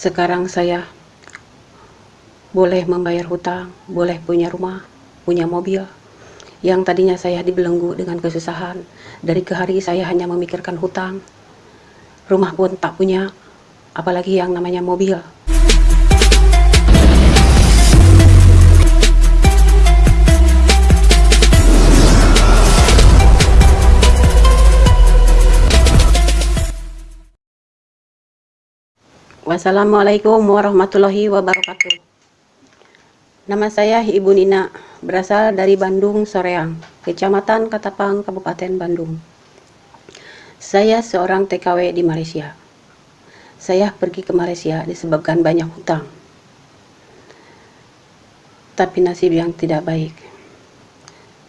Sekarang saya boleh membayar hutang, boleh punya rumah, punya mobil. Yang tadinya saya dibelenggu dengan kesusahan, dari ke hari saya hanya memikirkan hutang. Rumah pun tak punya, apalagi yang namanya mobil. Wassalamualaikum warahmatullahi wabarakatuh. Nama saya Ibu Nina, berasal dari Bandung, Soreang, Kecamatan Katapang, Kabupaten Bandung. Saya seorang TKW di Malaysia. Saya pergi ke Malaysia disebabkan banyak hutang. Tapi nasib yang tidak baik.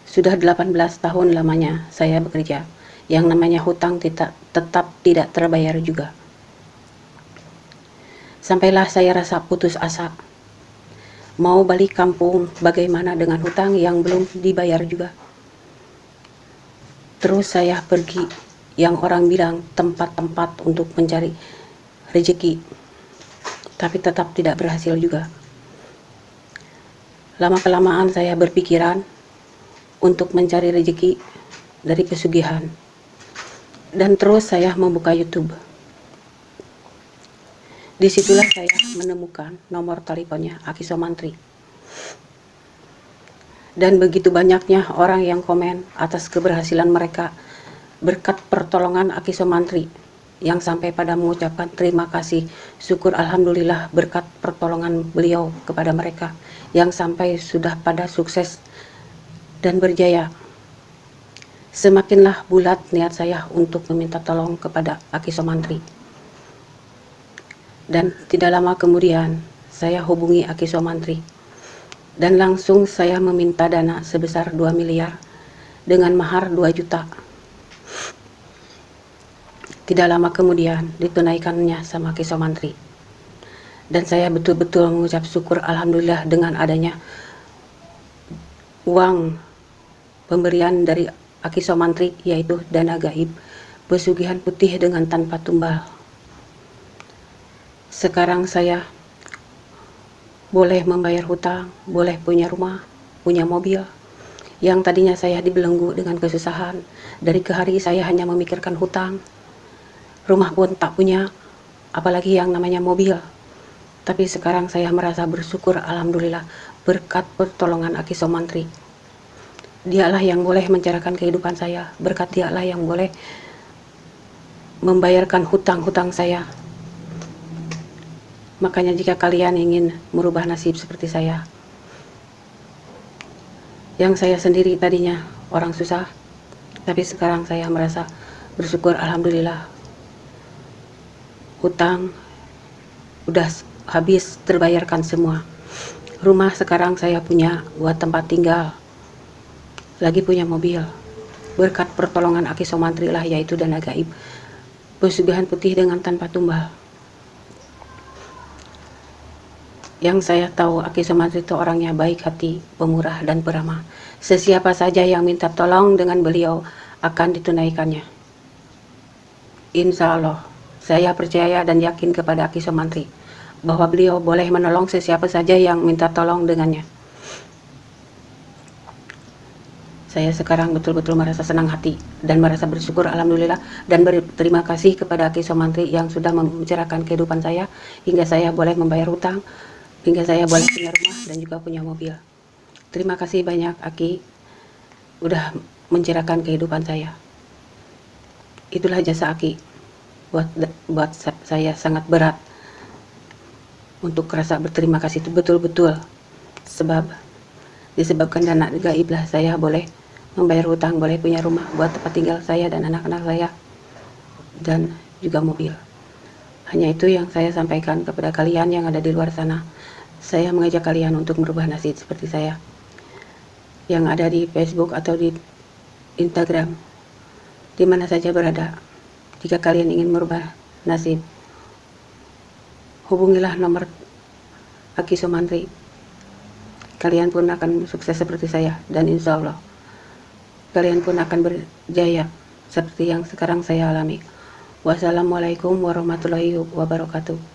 Sudah 18 tahun lamanya saya bekerja. Yang namanya hutang tetap, tidak terbayar juga. Sampailah saya rasa putus asa. Mau balik kampung, bagaimana dengan hutang yang belum dibayar juga. Terus saya pergi yang orang bilang tempat-tempat untuk mencari rezeki. Tapi tetap tidak berhasil juga. Lama-kelamaan saya berpikiran untuk mencari rezeki dari pesugihan. Dan terus saya membuka YouTube Di situlah saya menemukan nomor teleponnya Aki Somantri. Dan begitu banyaknya orang yang komen atas keberhasilan mereka berkat pertolongan Aki Somantri yang sampai pada mengucapkan terima kasih, syukur Alhamdulillah berkat pertolongan beliau kepada mereka yang sampai sudah pada sukses dan berjaya. Semakinlah bulat niat saya untuk meminta tolong kepada Aki Somantri. Dan tidak lama kemudian, saya hubungi Aki Somantri. Dan langsung saya meminta dana sebesar 2 miliar dengan mahar 2 juta. Tidak lama kemudian ditunaikannya sama Aki Somantri. Dan saya betul-betul mengucap syukur Alhamdulillah dengan adanya uang pemberian dari Aki Somantri yaitu dana gaib pesugihan putih dengan tanpa tumbal. Sekarang saya boleh membayar hutang, boleh punya rumah, punya mobil. Yang tadinya saya dibelenggu dengan kesusahan, dari ke hari saya hanya memikirkan hutang. Rumah pun tak punya, apalagi yang namanya mobil. Tapi sekarang saya merasa bersyukur Alhamdulillah berkat pertolongan Aki Somantri. Dialah yang boleh mencerahkan kehidupan saya, berkat dialah yang boleh membayarkan hutang-hutang saya Makanya jika kalian ingin merubah nasib seperti saya, yang saya sendiri tadinya orang susah, tapi sekarang saya merasa bersyukur Alhamdulillah. Hutang udah habis terbayarkan semua. Rumah sekarang saya punya buat tempat tinggal. Lagi punya mobil. Berkat pertolongan Aki Somantri lah yaitu dana gaib. Pesugihan putih dengan tanpa tumbal. Yang saya tahu Aki Sumantri itu orangnya baik hati, pemurah dan peramah. Sesiapa saja yang minta tolong dengan beliau akan ditunaikannya. Insya Allah, saya percaya dan yakin kepada Aki Sumantri bahwa beliau boleh menolong sesiapa saja yang minta tolong dengannya. Saya sekarang betul-betul merasa senang hati dan merasa bersyukur Alhamdulillah dan berterima kasih kepada Aki Somantri yang sudah mencerahkan kehidupan saya hingga saya boleh membayar hutang, hingga saya boleh punya rumah dan juga punya mobil. Terima kasih banyak Aki udah mencerahkan kehidupan saya. Itulah jasa Aki buat buat saya sangat berat untuk rasa berterima kasih itu betul-betul sebab disebabkan dana gaib lah saya boleh membayar hutang, boleh punya rumah buat tempat tinggal saya dan anak-anak saya dan juga mobil. Hanya itu yang saya sampaikan kepada kalian yang ada di luar sana. Saya mengajak kalian untuk merubah nasib seperti saya. Yang ada di Facebook atau di Instagram. Di mana saja berada. Jika kalian ingin merubah nasib. Hubungilah nomor Aki Sumantri. Kalian pun akan sukses seperti saya. Dan insya Allah. Kalian pun akan berjaya. Seperti yang sekarang saya alami. Wassalamualaikum warahmatullahi wabarakatuh.